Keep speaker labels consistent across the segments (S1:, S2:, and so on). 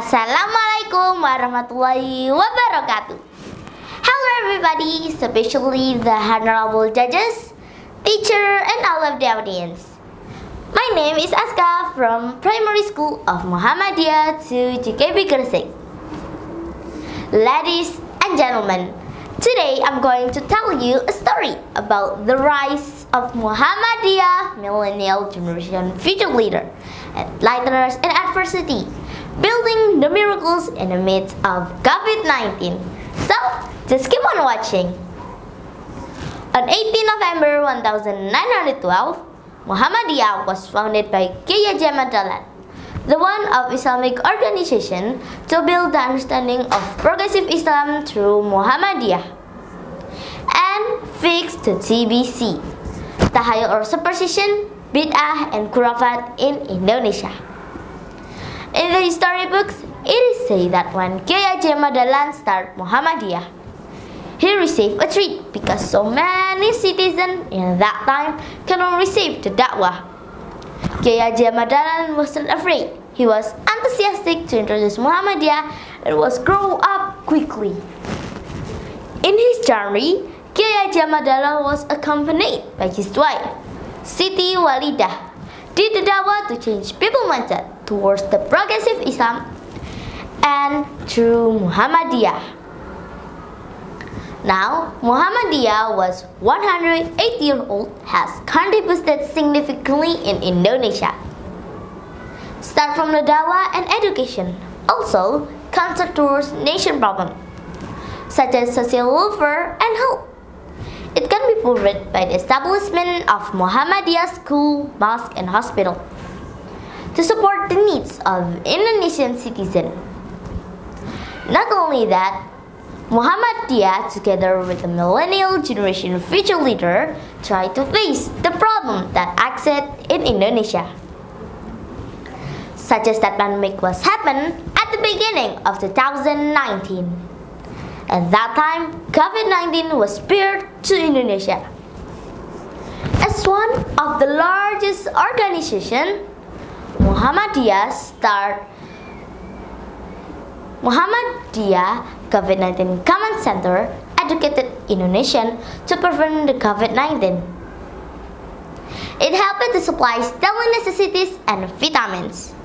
S1: Assalamualaikum warahmatullahi wabarakatuh. Hello everybody, especially the honorable judges, teacher, and all of the audience. My name is Aska from Primary School of Muhammadiyah to GKB Gresik. Ladies and gentlemen, today I'm going to tell you a story about the rise of Muhammadiyah millennial generation future leader and leaders in adversity building the miracles in the midst of COVID-19. So, just keep on watching. On 18 November 1912, Muhammadiyah was founded by Kiai Haji the one of Islamic organization to build the understanding of progressive Islam through Muhammadiyah and fix the TBC, Tahayul or superstition, bid'ah, and khurafat in Indonesia. In the history books, it is said that when Haji Dahlan started Muhammadiyah, he received a treat because so many citizens in that time cannot receive the da'wah. Kiai Haji Dahlan wasn't afraid. He was enthusiastic to introduce Muhammadiyah and was grow up quickly. In his journey, Kiai Haji Dahlan was accompanied by his wife, Siti Walidah, did the dawah to change people mindset towards the progressive Islam and through Muhammadiyah. Now, Muhammadiyah was 108 years old, has contributed significantly in Indonesia. Start from the dawah and education, also concern towards nation problem, such as social welfare and health. Can by the establishment of Muhammadiyah school, mosque, and hospital to support the needs of Indonesian citizens. Not only that, Muhammadiyah together with the millennial generation future leader try to face the problem that exist in Indonesia. Such as that pandemic was happened at the beginning of 2019. At that time, COVID-19 was spread to Indonesia. As one of the largest organizations, Muhammadiyah start Muhammadiyah COVID-19 Command Center educated Indonesian to prevent the COVID-19. It helped to supply daily necessities and vitamins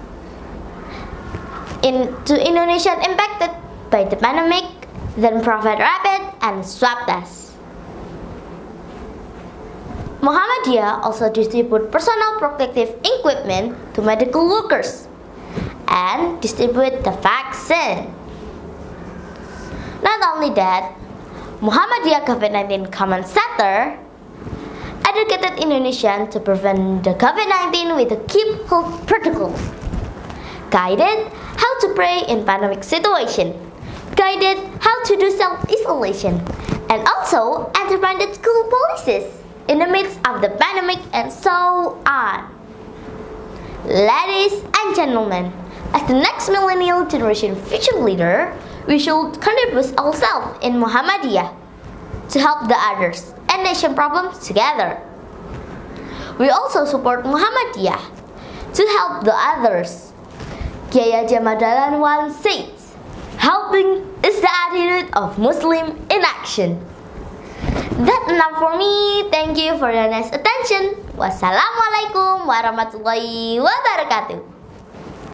S1: in, to Indonesian impacted by the pandemic then provide rapid and swab tests. Muhammadiyah also distribute personal protective equipment to medical workers and distribute the vaccine. Not only that, Muhammadiyah COVID-19 Command Center educated Indonesians to prevent the COVID-19 with the keep health protocols, guided how to pray in pandemic situation, guided how to do self-isolation, and also implemented school policies in the midst of the pandemic and so on. Ladies and gentlemen, as the next millennial generation future leader, we should contribute ourselves in Muhammadiyah to help the others and nation problems together. We also support Muhammadiyah to help the others. Kiai Haji once said, Helping is the attitude of Muslim in action. That's enough for me. Thank you for your nice attention. Wassalamualaikum warahmatullahi wabarakatuh.